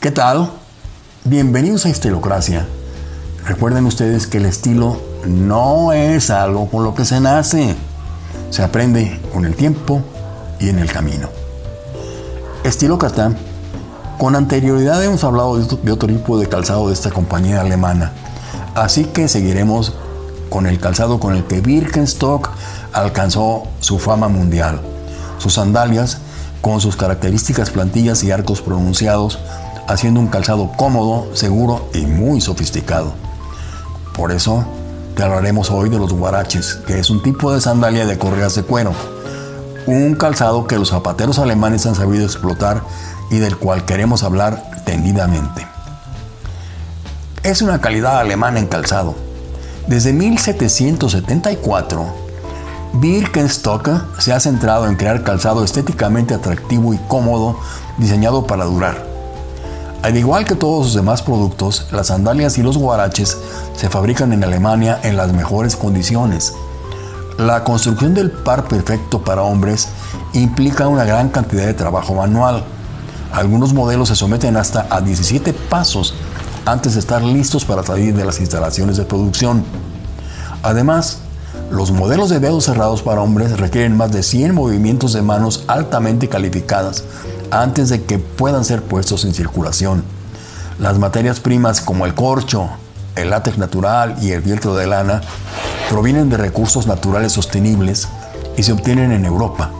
¿Qué tal? Bienvenidos a Estilocracia. Recuerden ustedes que el estilo no es algo con lo que se nace. Se aprende con el tiempo y en el camino. Estilócrata, con anterioridad hemos hablado de otro tipo de calzado de esta compañía alemana. Así que seguiremos con el calzado con el que Birkenstock alcanzó su fama mundial. Sus sandalias, con sus características plantillas y arcos pronunciados, haciendo un calzado cómodo, seguro y muy sofisticado. Por eso te hablaremos hoy de los guaraches, que es un tipo de sandalia de correas de cuero. Un calzado que los zapateros alemanes han sabido explotar y del cual queremos hablar tendidamente. Es una calidad alemana en calzado. Desde 1774, Birkenstock se ha centrado en crear calzado estéticamente atractivo y cómodo, diseñado para durar. Al igual que todos sus demás productos, las sandalias y los guaraches se fabrican en Alemania en las mejores condiciones. La construcción del par perfecto para hombres implica una gran cantidad de trabajo manual. Algunos modelos se someten hasta a 17 pasos antes de estar listos para salir de las instalaciones de producción. Además, los modelos de dedos cerrados para hombres requieren más de 100 movimientos de manos altamente calificadas antes de que puedan ser puestos en circulación. Las materias primas como el corcho, el látex natural y el fieltro de lana provienen de recursos naturales sostenibles y se obtienen en Europa.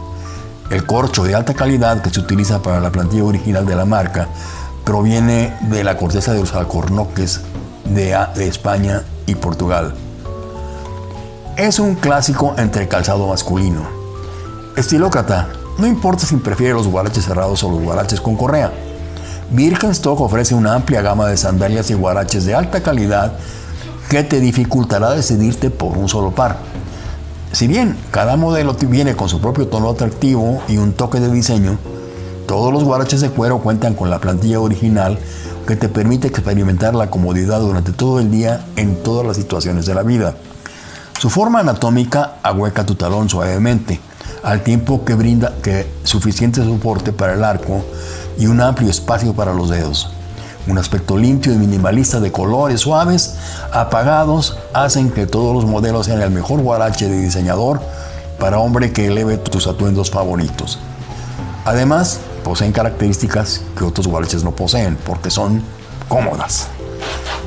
El corcho de alta calidad que se utiliza para la plantilla original de la marca proviene de la corteza de los alcornoques de, España y Portugal. Es un clásico entre calzado masculino. Estilócrata, no importa si prefiere los guaraches cerrados o los guaraches con correa. Birkenstock ofrece una amplia gama de sandalias y guaraches de alta calidad que te dificultará decidirte por un solo par. Si bien cada modelo viene con su propio tono atractivo y un toque de diseño, todos los guaraches de cuero cuentan con la plantilla original que te permite experimentar la comodidad durante todo el día en todas las situaciones de la vida. Su forma anatómica ahueca tu talón suavemente, al tiempo que brinda que suficiente soporte para el arco y un amplio espacio para los dedos. Un aspecto limpio y minimalista de colores suaves, apagados, hacen que todos los modelos sean el mejor guarache de diseñador para hombre que eleve tus atuendos favoritos. Además, poseen características que otros guaraches no poseen, porque son cómodas.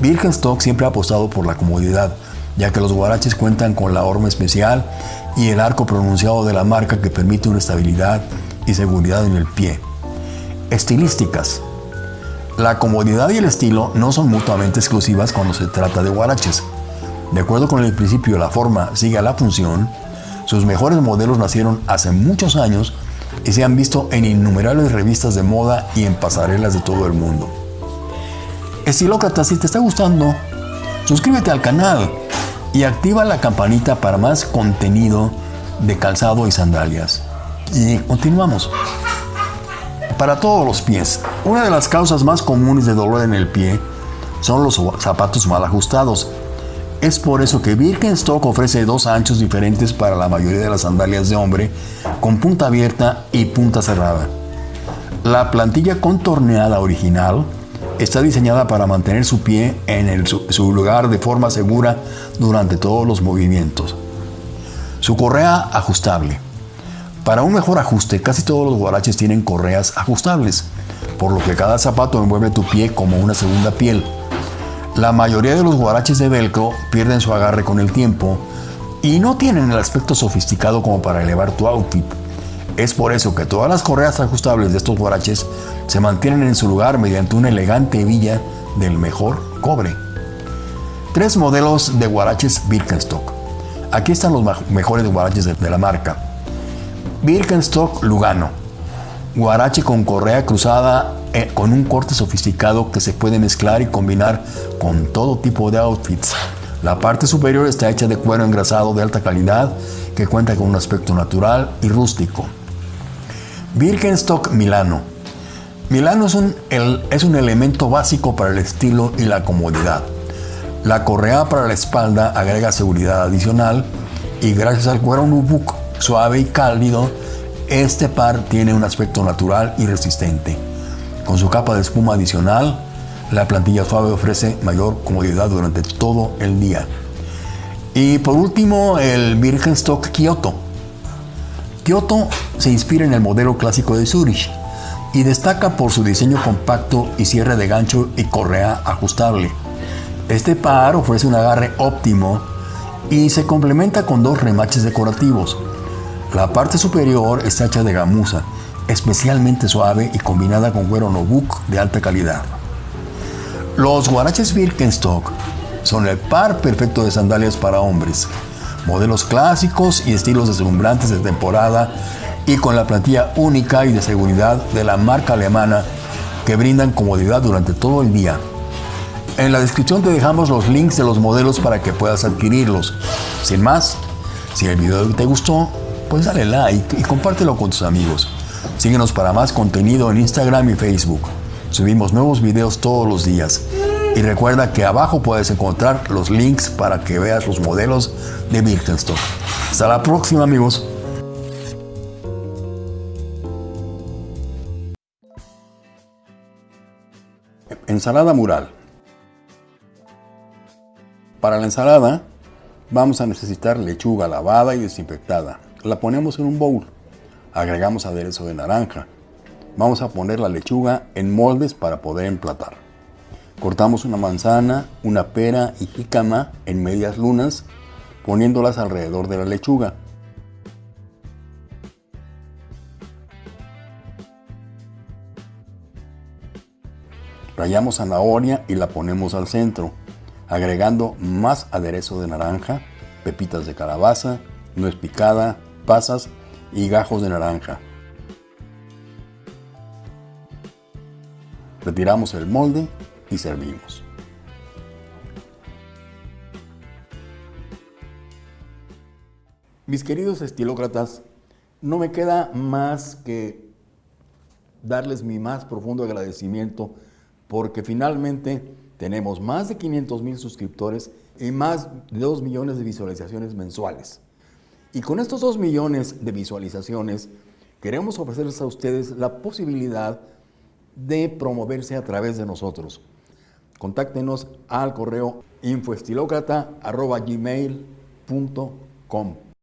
Birkenstock siempre ha apostado por la comodidad, ya que los guaraches cuentan con la horma especial y el arco pronunciado de la marca que permite una estabilidad y seguridad en el pie. Estilísticas. La comodidad y el estilo no son mutuamente exclusivas cuando se trata de guaraches. De acuerdo con el principio la forma sigue a la función, sus mejores modelos nacieron hace muchos años y se han visto en innumerables revistas de moda y en pasarelas de todo el mundo. Estilócrata, si te está gustando, suscríbete al canal y activa la campanita para más contenido de calzado y sandalias. Y continuamos. Para todos los pies, una de las causas más comunes de dolor en el pie son los zapatos mal ajustados. Es por eso que Birkenstock ofrece dos anchos diferentes para la mayoría de las sandalias de hombre, con punta abierta y punta cerrada. La plantilla contorneada original Está diseñada para mantener su pie en su, lugar de forma segura durante todos los movimientos. Su correa ajustable. Para un mejor ajuste, casi todos los guaraches tienen correas ajustables, por lo que cada zapato envuelve tu pie como una segunda piel. La mayoría de los guaraches de velcro pierden su agarre con el tiempo y no tienen el aspecto sofisticado como para elevar tu outfit. Es por eso que todas las correas ajustables de estos guaraches se mantienen en su lugar mediante una elegante hebilla del mejor cobre. Tres modelos de guaraches Birkenstock. Aquí están los mejores guaraches de la marca. Birkenstock Lugano. Guarache con correa cruzada eh, con un corte sofisticado que se puede mezclar y combinar con todo tipo de outfits. La parte superior está hecha de cuero engrasado de alta calidad que cuenta con un aspecto natural y rústico. Birkenstock Milano. Milano es un, es un elemento básico para el estilo y la comodidad. La correa para la espalda agrega seguridad adicional y gracias al cuero nubuck suave y cálido, este par tiene un aspecto natural y resistente. Con su capa de espuma adicional, la plantilla suave ofrece mayor comodidad durante todo el día. Y por último, el Birkenstock Kyoto. Kyoto se inspira en el modelo clásico de Zurich y destaca por su diseño compacto y cierre de gancho y correa ajustable. Este par ofrece un agarre óptimo y se complementa con dos remaches decorativos. La parte superior está hecha de gamuza, especialmente suave y combinada con cuero nobuk de alta calidad. Los guaraches Birkenstock son el par perfecto de sandalias para hombres, modelos clásicos y estilos deslumbrantes de temporada y con la plantilla única y de seguridad de la marca alemana que brindan comodidad durante todo el día. En la descripción te dejamos los links de los modelos para que puedas adquirirlos. Sin más, si el video te gustó, pues dale like y compártelo con tus amigos. Síguenos para más contenido en Instagram y Facebook. Subimos nuevos videos todos los días. Y recuerda que abajo puedes encontrar los links para que veas los modelos de Birkenstock. Hasta la próxima amigos. Ensalada mural. Para la ensalada vamos a necesitar lechuga lavada y desinfectada. La ponemos en un bowl. Agregamos aderezo de naranja. Vamos a poner la lechuga en moldes para poder emplatar. Cortamos una manzana, una pera y jícama en medias lunas, poniéndolas alrededor de la lechuga. Rayamos zanahoria y la ponemos al centro, agregando más aderezo de naranja, pepitas de calabaza, nuez picada, pasas y gajos de naranja. Retiramos el molde servimos. Mis queridos estilócratas, no me queda más que darles mi más profundo agradecimiento porque finalmente tenemos más de 500 mil suscriptores y más de 2 millones de visualizaciones mensuales. Y con estos 2 millones de visualizaciones, queremos ofrecerles a ustedes la posibilidad de promoverse a través de nosotros. Contáctenos al correo infoestilocrata.gmail.com